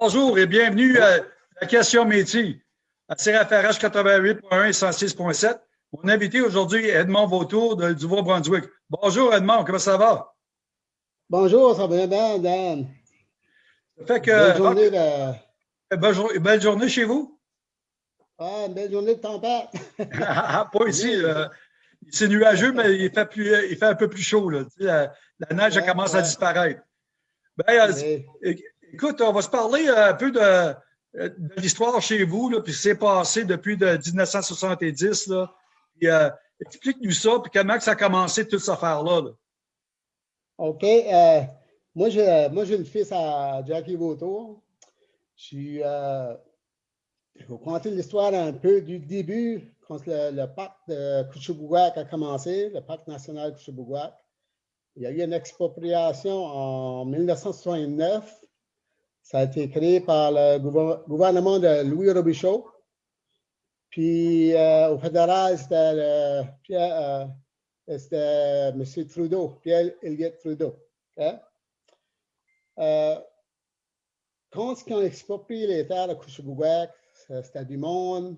Bonjour et bienvenue à la question métier à CRFRH 88.1 et 106.7. Mon invité aujourd'hui est Edmond Vautour de, du brunswick Bonjour Edmond, comment ça va? Bonjour, ça va bien, Dan. Ça fait que. Belle journée, de... belle, journée chez vous? Ah, une belle journée de tempête. Ah, pas ici. c'est nuageux, mais il fait, plus, il fait un peu plus chaud. Là. la, neige commence à disparaître. Ben, Écoute, on va se parler euh, un peu de, de l'histoire chez vous, puis ce qui s'est passé depuis de 1970. Là. Puis, euh, explique-nous ça, puis comment ça a commencé toute cette affaire-là. OK. Euh, moi, j'ai moi, le fils à Jackie Vautour. Je. Euh, vais vous conter l'histoire un peu du début, quand le, parc de Couchibouguac a commencé, le parc national Couchibouguac. Il y a eu une expropriation en 1969 ça a été créé par le gouvernement de Louis Robichaud. Puis euh, au fédéral, c'était euh, M. Trudeau, Pierre Elliott Trudeau. Euh, quand ils ont exproprié les terres de Couchebouguac, c'était du monde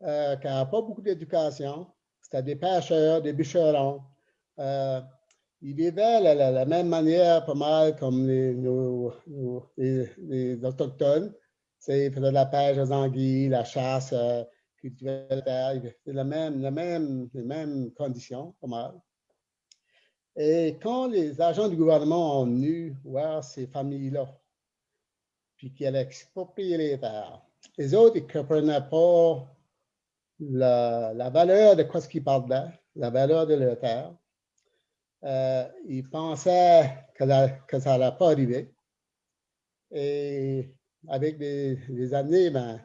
qui n'avait pas beaucoup d'éducation. C'était des pêcheurs, des bûcherons. Ils vivaient de la, même manière, pas mal comme les, les, Autochtones. Ils faisaient la pêche aux anguilles, la chasse, euh, cultivaient la terre. C'était la même, la même, les mêmes conditions, pas mal. Et quand les agents du gouvernement ont venu voir ces familles-là, puis qu'ils allaient exproprier les terres, les autres, ils ne comprenaient pas la, la, valeur de quoi ce qu'ils parlaient, la valeur de leur terre euh, il pensait que, ça n'allait pas arriver. Et avec des, années, ben,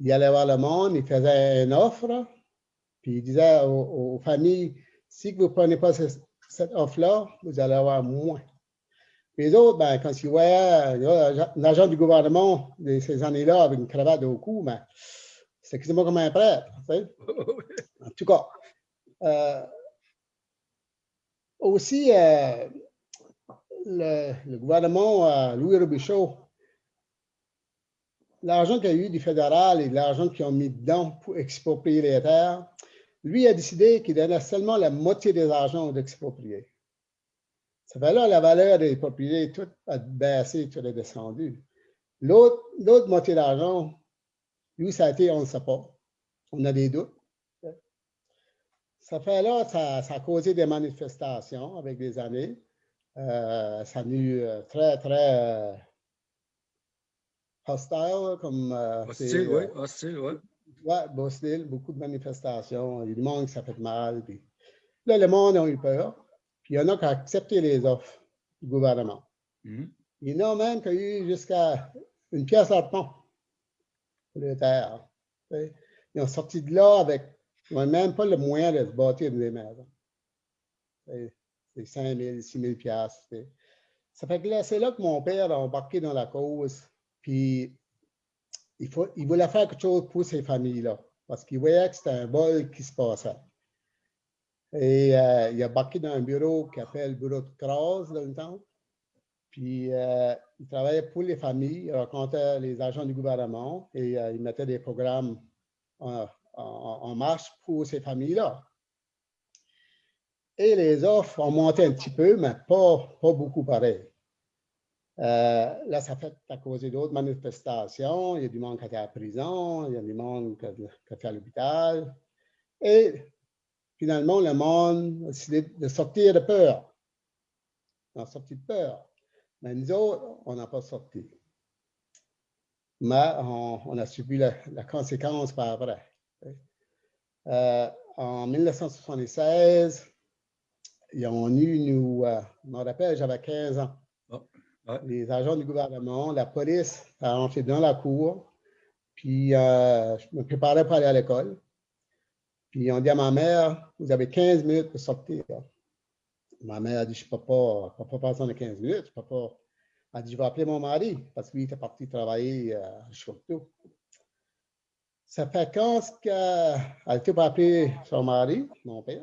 il allait voir le monde, il faisait une offre, puis il disait aux, familles, si vous ne prenez pas cette, offre-là, vous allez avoir moins. les autres, ben, quand ils voyaient l'agent du gouvernement de ces années-là avec une cravate au cou, ben, c'était quasiment comme un prêtre. En tout cas, euh, aussi, euh, le, gouvernement euh, Louis Robichaud, l'argent qu'il a eu du fédéral et l'argent qu'ils ont mis dedans pour exproprier les terres, lui a décidé qu'il donnait seulement la moitié des argents d'exproprier. Ça fait là la valeur des propriétés, tout a baissé, tout a descendu. L'autre moitié d'argent, lui, ça a été, on ne sait pas. On a des doutes. Ça fait là, ça, a causé des manifestations avec des années. Euh, ça a eu euh, très, très euh, hostile comme. hostile, oui, hostile, oui. Oui, hostile, beaucoup de manifestations. Il y a du monde qui ça fait mal. Puis... Là, le monde a eu peur. Puis il y en a qui ont accepté les offres du gouvernement. Mm-hmm. Il y en a même qui ont eu jusqu'à une pièce à pont pour les terres. Ils ont sorti de là avec n'ont même pas le moyen de se bâtir des maisons. C'est 5 000, 6 000 piastres. Ça fait que là, c'est là que mon père a embarqué dans la cause. Puis, il, faut, il voulait faire quelque chose pour ces familles-là. Parce qu'il voyait que c'était un bol qui se passait. Et euh, il a embarqué dans un bureau qui s'appelle le bureau de Cross dans le temps. Puis, euh, il travaillait pour les familles, il rencontrait les agents du gouvernement et euh, il mettait des programmes en, marche pour ces familles-là. Et les offres ont monté un petit peu, mais pas, pas beaucoup pareil. Euh, là, ça fait à cause d'autres manifestations. Il y a du monde qui a à la prison, il y a du monde qui été à l'hôpital. Et finalement, le monde a décidé de sortir de peur. On a sorti de peur. Mais nous autres, on n'a pas sorti. Mais on, a subi la conséquence par après. Euh, en 1976, ils ont eu, nous, euh, je me rappelle, j'avais 15 ans. Ah, Les agents du gouvernement, la police a entré dans la cour, puis euh, je me préparais pour aller à l'école. Puis on dit à ma mère, vous avez 15 minutes pour sortir. Ma mère a dit, je ne peux pas, peux pas passer 15 minutes, je peux pas. Elle a dit, je vais appeler mon mari, parce qu'il était parti travailler à Chocteau. Ça fait quand qu'elle était pour appeler son mari, mon père,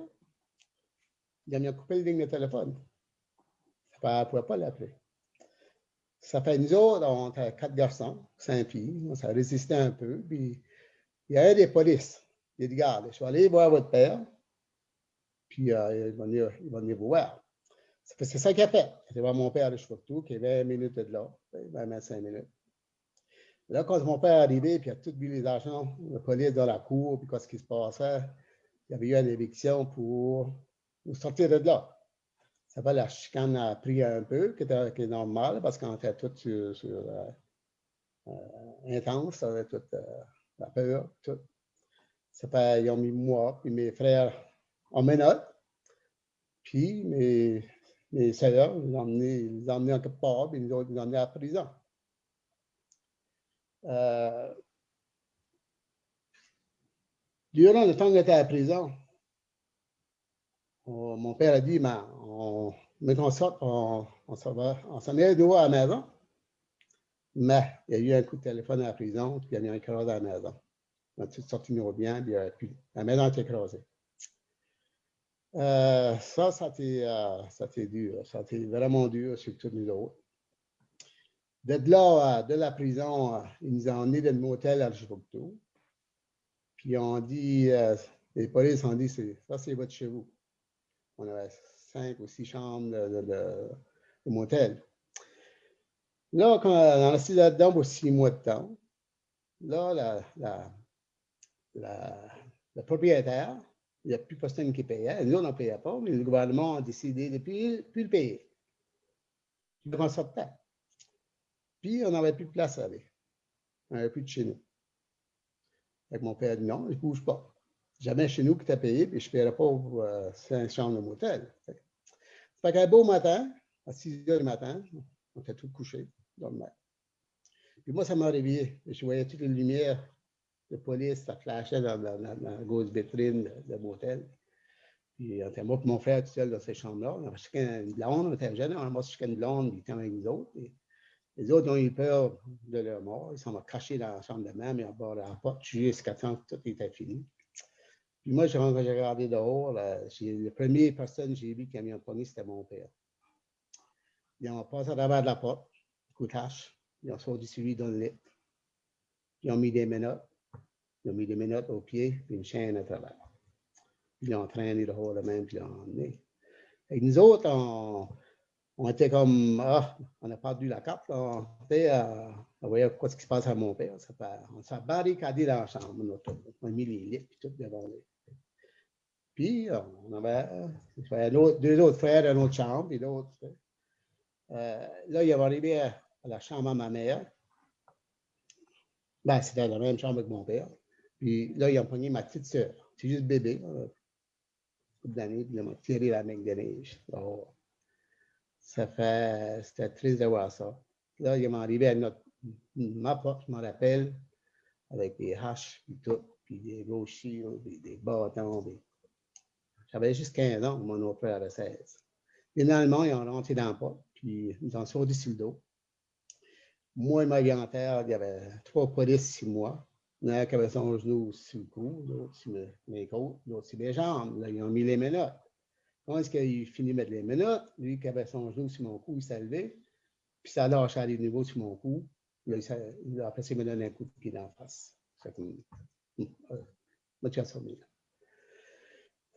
il a coupé le ligne de téléphone. Elle ne pouvait pas l'appeler. ça fait nous autres, on était quatre garçons, cinq filles. Ça résistait un peu. Puis il y avait des polices. Il dit, regarde, je suis allé voir votre père. Puis euh, il, va venir, il va venir vous voir. C'est ça qu'il a fait. Il voir mon père de tout, qui est 20 minutes de là, 25 minutes. Là, quand mon père est arrivé, puis il a tout vu les agents, la police dans la cour, puis qu'est-ce qui se passait, il y avait eu une éviction pour nous sortir de là. Ça va, la chicane a pris un peu, qui, est normal, parce qu'on était tout sur, euh, euh, intense, toute euh, la peur, tout. Ça fait, ils ont mis moi, puis mes frères en menottes, puis mes, mes sœurs, ils ont emmené, ils en quelque part, puis nous ils ont emmené à la prison. Euh, durant le temps que j'étais à la prison, mon père a dit, mais on, mais qu'on sorte, on, on s'en est dehors à la maison. Mais il y a eu un coup de téléphone à la prison, puis il y a eu un écrasé à la maison. On a tout sorti nos biens, puis, la maison été écrasée. Euh, ça, ça a été, euh, dur. Ça a été vraiment dur sur tous nous autres. De là, de la prison, ils nous ont emmenés dans le motel à Chibouctou. Puis on dit, euh, les polices ont dit, ça c'est votre chez vous. On avait cinq ou six chambres de, motel. Là, quand on a resté là-dedans pour six mois de temps, là, la, le propriétaire, il n'y a plus personne qui payait. Nous, on n'en payait pas, mais le gouvernement a décidé de ne plus, le payer. Puis on sortait. Puis, on n'avait plus de place aller. On n'avait plus de chez nous. Avec mon père dit non, il ne bouge pas. Jamais chez nous qui t'a payé, puis je ne paierais pas pour euh, cinq chambres de motel. Fait qu'un beau matin, à 6 heures du matin, on était tous couchés dans le mer. Puis moi, ça m'a réveillé. Je voyais toutes les lumières de police, ça flashait dans, la grosse vitrine de, motel. Puis, on était moi mon frère tout seul dans ces chambres-là. On avait chacun une blonde, on était jeunes, on avait chacun une blonde, puis était avec nous autres. Les autres ont eu peur de leur mort. Ils sont cachés dans la chambre de même, ils ont barré la porte jusqu'à temps que tout était fini. Puis moi, j'ai regardé dehors, la première personne que j'ai vu qui a mis un poignet, c'était mon père. Ils ont passé à travers de la porte, coup de hache. Ils ont sorti celui dans le lit. Ils ont mis des menottes. Ils ont mis des menottes aux pieds, puis une chaîne à travers. Ils ont traîné dehors le même, puis ils l'ont emmené. Et nous autres, on, on était comme, ah, on a perdu la carte. On était, euh, on quoi ce qui se passe à mon père. On s'est barricadé dans la chambre, on a mis les lits, puis tout devant. Puis, on avait, deux autres frères dans notre chambre, puis l'autre. Euh, là, il est arrivé à, la chambre à ma mère. Ben, c'était la même chambre que mon père. Puis là, ils ont pogné ma petite sœur. C'est juste bébé, là. d'années, puis ils tiré la main de neige. Ça fait, c'était triste de voir ça. Là, il m'est arrivé à notre, ma porte, je m'en rappelle, avec des haches, puis tout, puis des gros puis des bâtons. J'avais juste 15 ans, mon autre frère avait 16. Finalement, ils ont rentré dans la porte, puis ils ont sauté sur le dos. Moi et ma terre, il y avait trois polices sur moi. Il y en a qui avait son genou sur le cou, l'autre sur mes côtes, l'autre sur les jambes. Là, ils ont mis les menottes. Quand est-ce qu'il finit de mettre les menottes? Lui qui avait son genou sur mon cou, il s'est levé, puis ça lâché à des niveaux sur mon cou. Là, il a, il me donne un coup de pied d'en face. Ça comme, euh,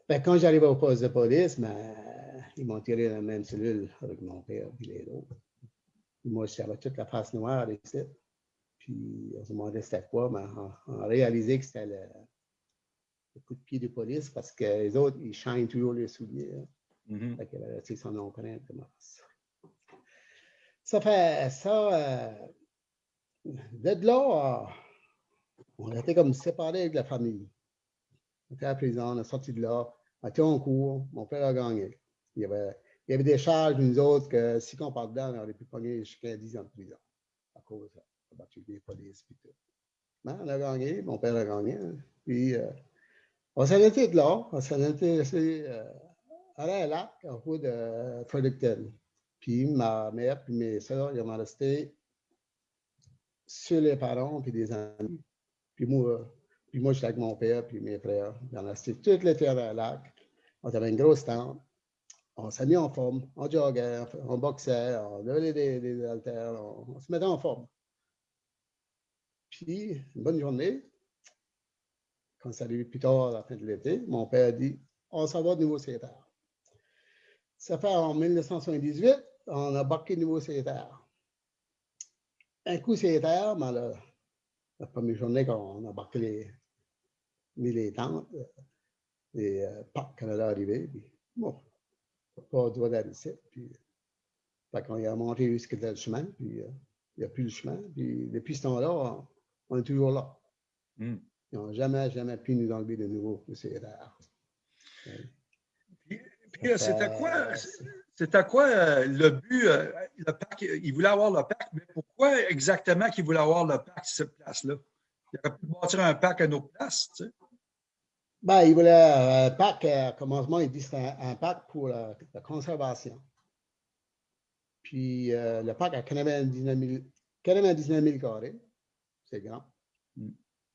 ben, quand j'arrive au poste de police, ben, ils m'ont tiré dans la même cellule avec mon père et les autres. Moi, j'avais toute la face noire ici. Puis on se demandait c'était quoi, mais on, a réalisé que c'était le, coup de pied de police parce que les autres, ils chaînent toujours les souliers. Mm -hmm. Fait son empreinte Ça fait ça. Euh, de là, on était comme séparés de la famille. On était à la prison, on est sorti de là, on était en cours, mon père a gagné. Il y avait, il y avait des charges, nous autres, que si on part dedans, on aurait pu pogner jusqu'à 10 ans de prison à cause de la battu des polices et tout. Mais on a gagné, mon père a gagné. Hein. Puis, euh, on s'en était de là, on s'en était à la lac, en haut de Fredericton. Puis ma mère puis mes soeurs, ils m'ont resté sur les parents puis des amis. Puis moi, puis moi j'étais avec mon père puis mes frères. On a resté tout l'été à la lac. On avait une grosse tente. on s'est mis en forme, on joguait, on boxait, on levait des, des haltères, on, se mettait en forme. Puis, une bonne journée, quand ça arrive plus tard à la fin de l'été, mon père dit On s'en va de nouveau terres. Ça fait en 1978, on a embarqué de nouveau terres. Un coup terres, mais la, première journée qu'on a embarqué les, les tentes, les euh, Parcs Canada arrivé, puis bon, pas droit d'aller Puis, fait qu'on a monté jusqu'à le chemin, puis euh, il n'y a plus le chemin. Puis depuis ce temps-là, on, est toujours là. Hmm. Ils n'ont jamais, jamais pu nous enlever de nouveau, c'est rare. Puis, puis c'était quoi, c'était quoi euh, le but? Euh, le parc, il voulait avoir le parc, mais pourquoi exactement qu'il voulait avoir le parc, cette place-là? Il aurait pu bâtir un parc à une autre place, tu sais. Ben, il voulait un parc, à commencement, il dit que c'était un, parc pour la, conservation. Puis euh, le parc a 99 000, 99 000 carrés, c'est grand.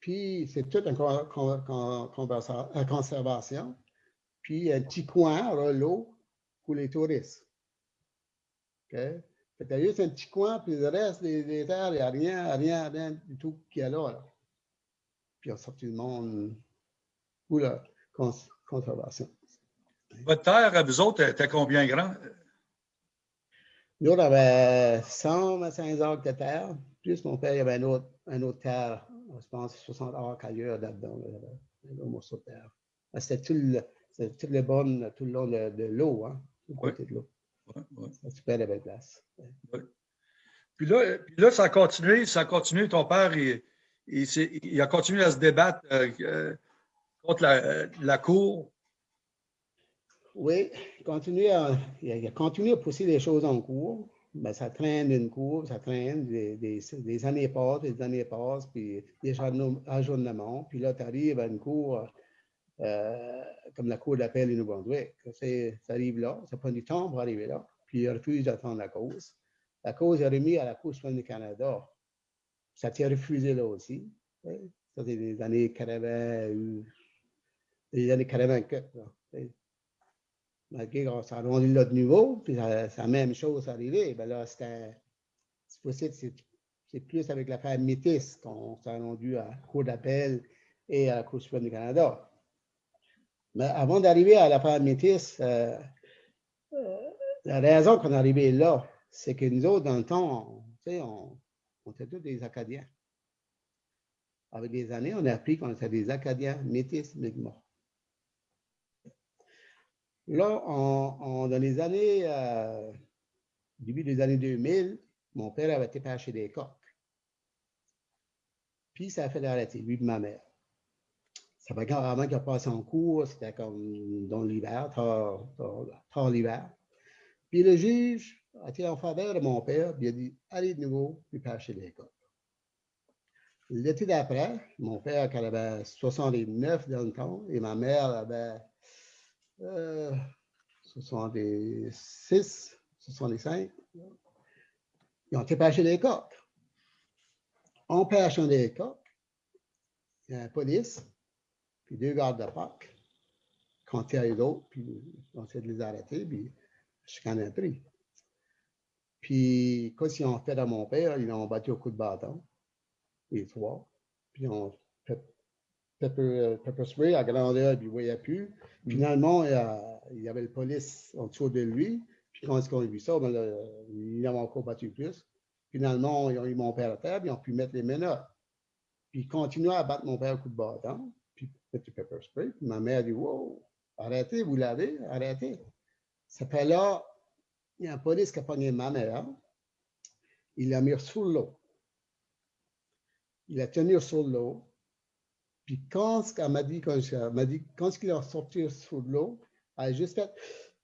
Puis c'est tout une conservation. Puis un petit coin, l'eau, pour les touristes. OK? Fait a juste un petit coin, puis le reste des, terres, il n'y a rien, rien, rien du tout qui est là. là. Puis on sorti le monde ou la conservation. Votre terre, vous autres, était combien grand? Nous, on avait 125 acres de terre, plus mon père, il y avait un autre, un autre terre, je pense 60 acres ailleurs là-dedans, un morceau de terre. C'était tout le, toutes les bonnes tout le long de, l'eau, hein, du côté de l'eau. Ouais, ouais. C'est super de belle place. Puis là, puis là, ça a continué, ça a continué. Ton père, il, il, a continué à se débattre euh, euh, contre la, Cour? Oui, il, continue à, il a continué à pousser les choses en cours. Ben, ça traîne une cour, ça traîne, des, des, années passent, des années passent, puis des ajournements. Puis là, tu arrives à une cour euh, comme la cour d'appel du Nouveau-Brunswick. Ça arrive là, ça prend du temps pour arriver là, puis il refuse d'attendre la cause. La cause est remise à la Cour suprême du Canada. Ça t'est refusé là aussi. Ça, c'est des années 80, les années 84. Malgré qu'on s'est rendu là de nouveau, puis c'est la même chose arrivée. Ben là, c'est c'est plus avec l'affaire Métis qu'on s'est rendu à la Cour d'appel et à la Cour suprême du Canada. Mais avant d'arriver à l'affaire Métis, euh, euh, la raison qu'on est arrivé là, c'est que nous autres, dans le temps, on, était tous des Acadiens. Avec des années, on a appris qu'on était des Acadiens métis Mi'kmaq. Là, dans les années, euh, début des années 2000, mon père avait été pêcher des coques. Puis ça a fait arrêter, lui et ma mère. Ça fait carrément qu'il a passé en cours, c'était comme dans l'hiver, tard, l'hiver. Puis le juge a été en faveur de mon père, puis il a dit Allez de nouveau, puis pêcher des coques. L'été d'après, mon père, quand il avait 69 dans le temps, et ma mère avait 66, 65, ils ont été pêcher des coques. En pêchant des coques, il y a la police, puis deux gardes de Pâques, quand il y a eu d'autres, puis on essaie de les arrêter, puis je suis un prix. Puis, quand ils ont fait à mon père, ils l'ont battu au coup de bâton, les trois, puis ils ont pepper, pepper spray à grandeur, puis il ne voyait plus. Mm. Finalement, il y avait le police en dessous de lui. Puis quand ils ont vu ça, ben, il avait encore battu plus. Finalement, ils ont eu mon père à terre, puis ils ont pu mettre les menottes. Puis ils continuaient à battre mon père au coup de bâton, puis petit pepper spray. Puis ma mère a dit Wow, arrêtez, vous l'avez, arrêtez. Ça fait là, il y a un police qui a pogné ma mère. Il l'a mis sur l'eau. Il l'a tenu sur l'eau. Puis quand elle m'a dit, quand, m'a dit, quand il est sorti sous l'eau, elle a juste fait,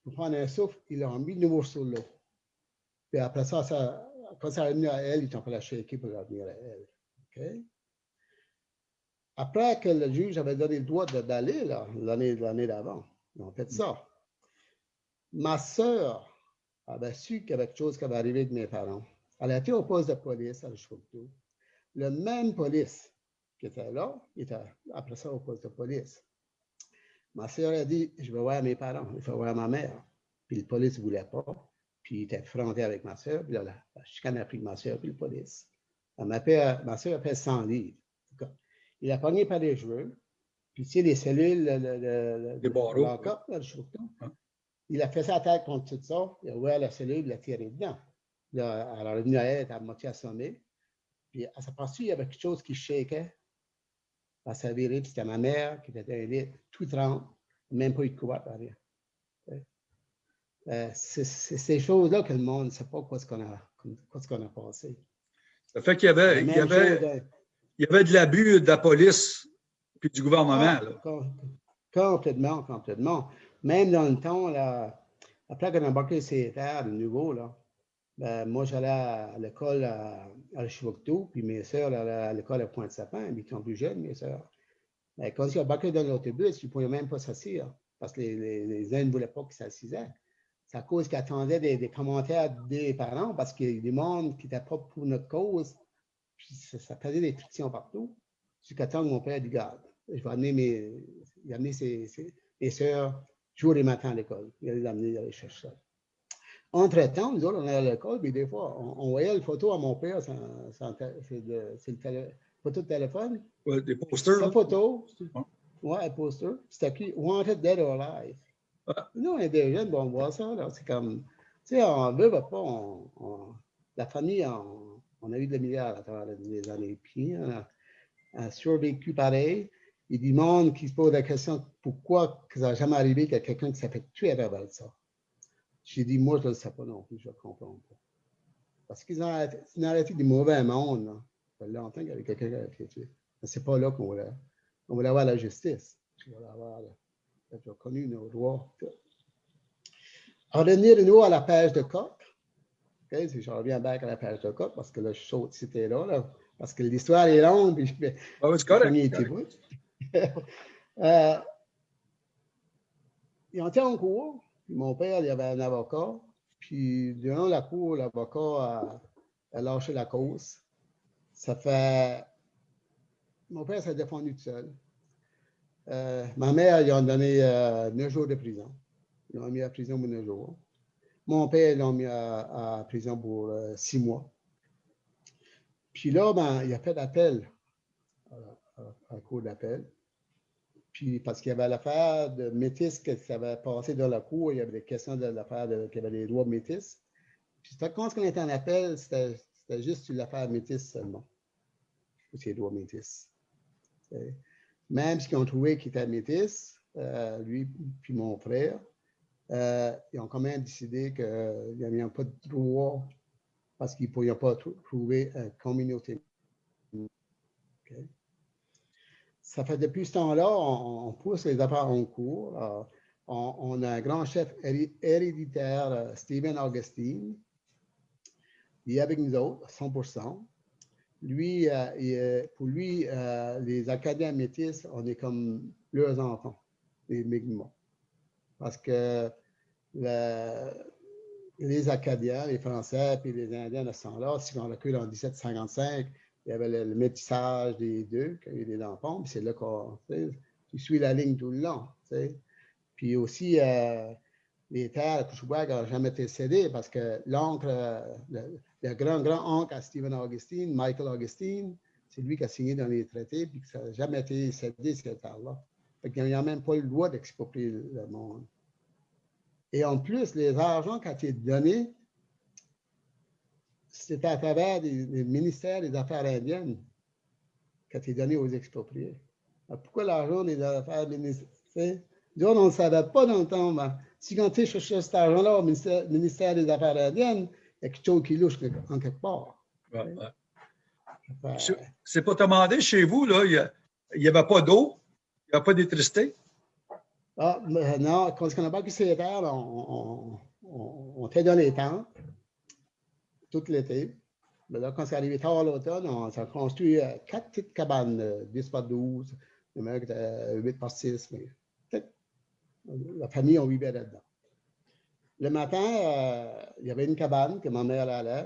pour prendre un souffle, il l'a mis de nouveau sous l'eau. Puis après ça, ça, quand ça est venu à elle, il a fait la shaker pour revenir à elle. Après que le juge avait donné le droit d'aller, l'année d'avant, ils ont fait ça. Ma sœur avait su qu'il y avait quelque chose qui avait arrivé avec mes parents. Elle a été au poste de police à. Le même police qui était là, il était après ça au poste de police. Ma soeur a dit, je vais voir mes parents, il faut voir ma mère. puis le police ne voulait pas. Puis il était fronté avec ma soeur, puis là, la, chicane a pris ma soeur, puis le police. ma, ma soeur a fait 100 livres. Il a pogné par les cheveux, puis tu sais, les cellules, le, le, le barreaux. Hein? Il a fait sa tête contre tout ça, il a ouvert la cellule, il a tiré dedans. Là, alors, le elle était à moitié assommée. Puis à sa partie, il y avait quelque chose qui shakeait. À sa virée, c'était ma mère qui était lit, tout trempe, même pas eu de couvert, rien. Euh, c'est ces choses-là que le monde ne sait pas quoi ce qu'on a, qu'on a passé. Ça fait qu'il y avait, il y avait, il y avait de l'abus de la police puis du gouvernement. Ah, là. Complètement, complètement. Même dans le temps, là, après qu'on a embarqué ces terres de nouveau, là, ben, moi, j'allais à l'école à, à puis mes soeurs allaient à l'école à Pointe-Sapin, ils sont plus jeunes, mes soeurs. Ben, quand ils embarqué dans l'autobus, ils ne pouvaient même pas s'asseoir parce que les, uns ne voulaient pas qu'ils s'assisaient. C'est à cause qu'ils attendaient des, des, commentaires des parents parce qu'il y a des qui n'étaient pas pour notre cause. Puis ça, faisait des frictions partout. Jusqu'à temps que mon père dit Garde, je vais amener mes, il mes soeurs jour et matin à l'école. Il allait les amener, il allait chercher ça. Entre-temps, nous autres, on allait à l'école, puis des fois, on, voyait la photo à mon père, c'est le télé, photo de téléphone. Ouais, des posters. La photo, ouais, un poster. C'était écrit Wanted Dead or Alive. Nous, on est des jeunes, bon, on voit ça, c'est comme, tu sais, on veut pas, on, la famille, on, a eu de milliards à travers les années, puis on a, survécu pareil. Il y a du monde qui se pose la question pourquoi ça n'a jamais arrivé qu'il y a quelqu'un qui s'est fait tuer à travers ça? J'ai dit, moi, je ne sais pas non plus, je ne comprends pas. Parce qu'ils ont arrêté, du mauvais monde. Là. Ça fait longtemps qu'il y avait quelqu'un qui a été tué. Mais ce n'est pas là qu'on voulait. On voulait avoir la justice. On voulait avoir connu nos droits. En revenir de nouveau à la page de coq. Okay, si je reviens back à la page de coq, parce que là, je saute c'était là, là, parce que l'histoire est longue. Puis je. Oh, it's correct. euh, ils ont été en cours mon père, il y avait un avocat. Puis, durant la cour, l'avocat a, lâché la cause. Ça fait. Mon père s'est défendu tout seul. Euh, ma mère, ils ont donné euh, neuf jours de prison. Ils l'ont mis à prison pour neuf jours. Mon père, ils l'ont mis à, prison pour euh, six mois. Puis là, ben, il a fait d'appel à la cour d'appel. Puis parce qu'il y avait l'affaire de métis qui avait passé dans la cour, il y avait des questions de l'affaire qu'il y avait des droits métis. Puis quand on était en appel, c'était juste l'affaire métis seulement. C'est droits métis. Même si ont trouvé qu'il était métis, euh, lui puis mon frère, euh, ils ont quand même décidé qu'il n'y avait pas de droit parce qu'ils ne pouvaient pas trouver une communauté ça fait depuis ce temps-là, on, pousse les affaires en cours. Euh, on, a un grand chef héréditaire, euh, Stephen Augustine. Il est avec nous autres, 100 Lui, euh, pour lui, les Acadiens métis, on est comme leurs enfants, les Mi'kmaq. Parce que les Acadiens, les Français et les Indiens de ce temps-là, si on recule en 1755, il y avait le, métissage des deux, quand il y a des enfants, puis c'est là qu'on tu suis la ligne tout le long. Puis aussi, euh, les terres à Couchouac n'ont jamais été cédées parce que l'oncle, euh, le, grand-grand-oncle à Stephen Augustine, Michael Augustine, c'est lui qui a signé dans les traités, puis ça n'a jamais été cédé, cette terre-là. Il n'y a même pas le droit d'exproprier le monde. Et en plus, les argents qui ont été donnés c'est à travers les, ministères des Affaires indiennes qui a été donné aux expropriés. pourquoi l'argent des Affaires ministérielles? on ne savait pas dans le temps. Mais si quand tu cet argent-là au ministère, des Affaires indiennes, il y a quelque chose qui louche en quelque part. C'est pas demandé chez vous, là, il n'y avait pas d'eau, il n'y avait pas d'électricité? Ah, non, quand on n'a pas pu ces terres, on, on, on, t'a donné temps tout l'été. Mais là, quand c'est arrivé tard l'automne, on s'est construit euh, quatre petites cabanes, 10 euh, par 12, le mec 8 par 6, mais la famille, on vivait là-dedans. Le matin, euh, il y avait une cabane que ma mère allait,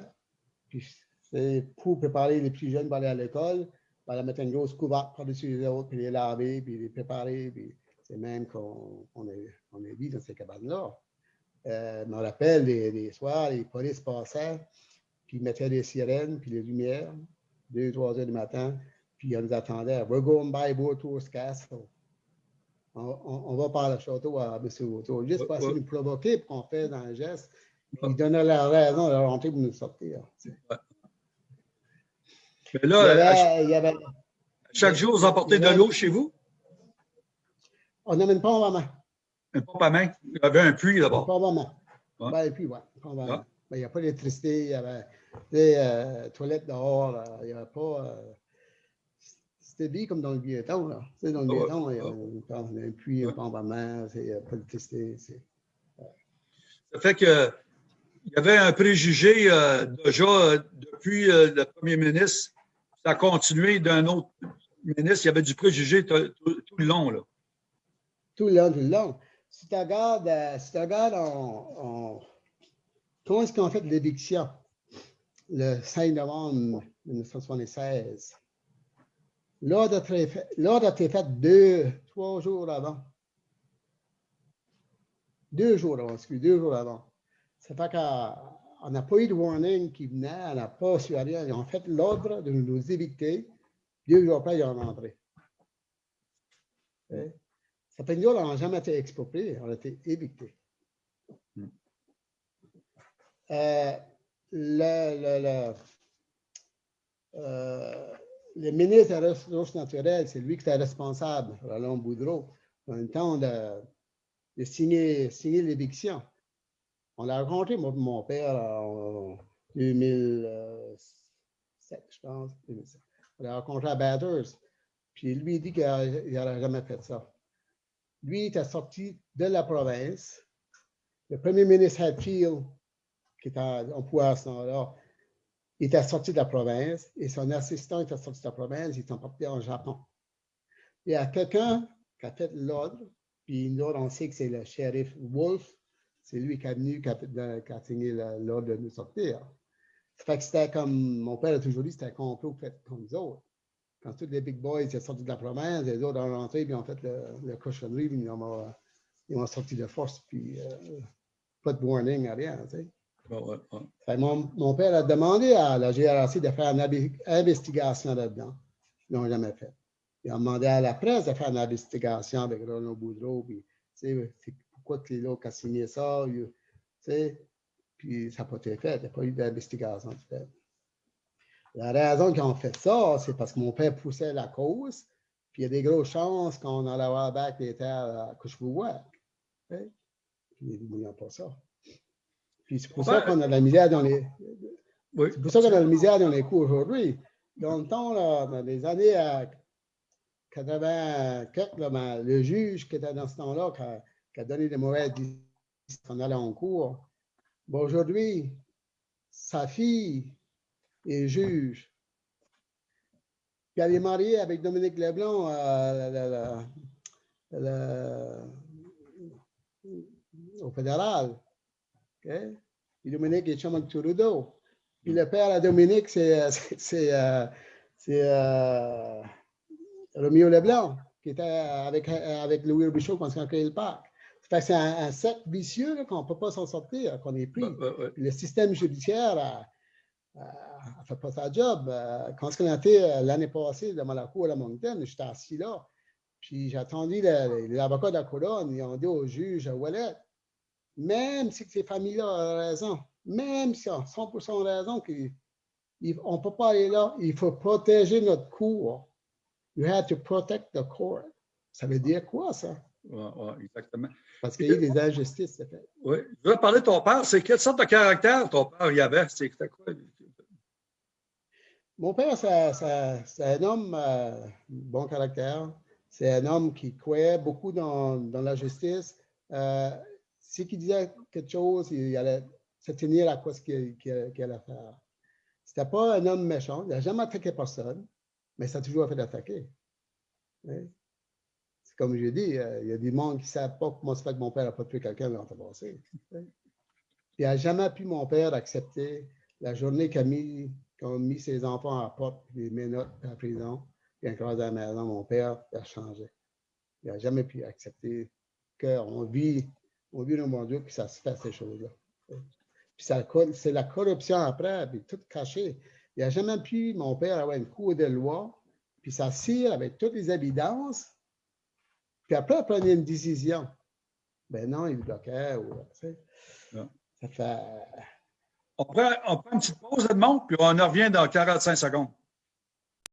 puis c'est pour préparer les plus jeunes pour aller à l'école, elle allait mettre une grosse couverte par-dessus les autres, puis les laver, puis les préparer, puis c'est même qu'on on est, on est dans ces cabanes-là. je me rappelle les, soirs, les polices passaient, puis ils mettaient les sirènes, puis les lumières, 2, 3 heures du matin, puis on nous attendait. We're going by Boato's Castle. On, on, va par le château à M. Boto, juste pour essayer de nous provoquer pour qu'on fasse un geste. Puis ils donnaient la raison de rentrer pour nous sortir. Mais là, il y avait, chaque jour, vous emportez de l'eau chez vous? On n'amène pas en main. Une pompe à main? Il y avait un puits d'abord. Pas en main. Ouais. Ben, puis, ouais. Ah. Ben, il n'y a pas d'électricité, il y avait des euh, toilettes dehors, il n'y avait pas. Euh, c'était bien comme dans le vieux temps. Là. Tu sais, dans le vieux temps, il y a un, puits, un pompe à n'y a pas d'électricité. Ça fait que il y avait un préjugé euh, déjà depuis le premier ministre. Ça a continué d'un autre ministre. Il y avait du préjugé tout, le long. Là. Tout le long, tout le long. Si tu regardes, si tu regardes en, comment est-ce qu'on fait l'éviction? Le 5 novembre 1976. L'ordre a été fait deux, trois jours avant. Deux jours avant, excusez, deux jours avant. C'est pas qu'on n'a pas eu de warning qui venait, on n'a pas su rien. Ils ont fait l'ordre de nous éviter. Deux jours après, ils ont rentré. Ça fait que nous, on n'a jamais été expropriés, on a été évités. Hmm. Euh, euh, le, ministre des Ressources naturelles, c'est lui qui était responsable, Roland Boudreau, le temps de, signer, signer l'éviction. On l'a rencontré, mon père, en 2007, je pense. On l'a rencontré à Bathurst. Puis lui, il dit qu'il n'aurait jamais fait ça. Lui, il était sorti de la province. Le premier ministre Hatfield, qui était en pouvoir à ce moment-là, il était sorti de la province et son assistant était sorti de la province, ils sont partis en Japon. Il y a quelqu'un qui a fait l'ordre, puis nous, on sait que c'est le shérif Wolf, c'est lui qui est venu, qui a, signé l'ordre de nous sortir. Ça fait que c'était comme, mon père a toujours dit, c'était un complot comme nous autres. Quand tous les big boys sont sortis de la province, les autres ont rentré, puis ont fait le, le cochonnerie, puis ils ont, sorti de force, puis euh, pas de warning, rien. Tu sais. Mon, père a demandé à la GRC de faire une investigation là-dedans. Ils n'ont jamais fait. Il a demandé à la presse de faire une investigation avec Roland Boudreau. Puis, pourquoi tu qui a signé ça? puis ça n'a pas été fait. Il n'y a pas eu d'investigation La raison qu'ils ont fait ça, c'est parce que mon père poussait la cause. Puis il y a des grosses chances qu'on allait avoir back les terres à Cushbuwack. Puis ils ne pas ça c'est pour ça qu'on a de la misère dans les. C'est pour ça qu'on a de la misère dans les cours aujourd'hui. Dans le temps, dans les années 84, ben, le juge qui était dans ce temps-là, qui, a, donné des mauvaises décisions qu'on allait en cours, ben, aujourd'hui, sa fille est juge. Puis elle est mariée avec Dominique Leblanc au fédéral. Okay? Puis Dominique est chum avec Trudeau. Puis le père à Dominique, c'est euh, euh, Romeo Leblanc, qui était avec, avec Louis Robichaud quand on a créé le parc. C'est un, un, cercle vicieux qu'on ne peut pas s'en sortir, qu'on est pris. Le système judiciaire a, fait pas sa job. Euh, quand on a été l'année passée dans la cour à Moncton, j'étais assis là. Puis j'ai attendu l'avocat de la couronne, ils ont dit au juge Wallet, même si ces familles-là ont raison, même si ont 100% raison qu'on ne peut pas aller là, il faut protéger notre cour. You have to protect the court. Ça veut dire quoi, ça? Oui, ouais, exactement. Parce qu'il y a des injustices, c'est fait. Oui. Je veux parler de ton père. C'est quelle sorte de caractère ton père y avait? C'était quoi? Mon père, c'est un homme euh, bon caractère. C'est un homme qui croyait beaucoup dans, dans la justice. Euh, si il disait quelque chose, il allait se tenir à quoi ce qu'il allait faire. Ce n'était pas un homme méchant, il n'a jamais attaqué personne, mais ça a toujours fait attaquer. C'est comme j'ai dit, euh, il y a des gens qui ne savent pas comment se fait que mon père n'a pas tué quelqu'un dans le passé. Il n'a jamais pu, mon père, accepter la journée qu'il a mis, mis ses enfants à la porte, les menottes à la prison, et encore à la maison, mon père a changé. Il n'a jamais pu accepter qu'on vit au but mon Dieu, que ça se fait, ces choses-là. Puis c'est la corruption après, puis tout caché. Il n'y a jamais pu, mon père, avoir une cour de loi, puis ça s'assire avec toutes les évidences, puis après, il prenait une décision. Ben non, il bloquait. Ou, ça fait... On prend, on prend une petite pause, Edmond, puis on en revient dans 45 secondes.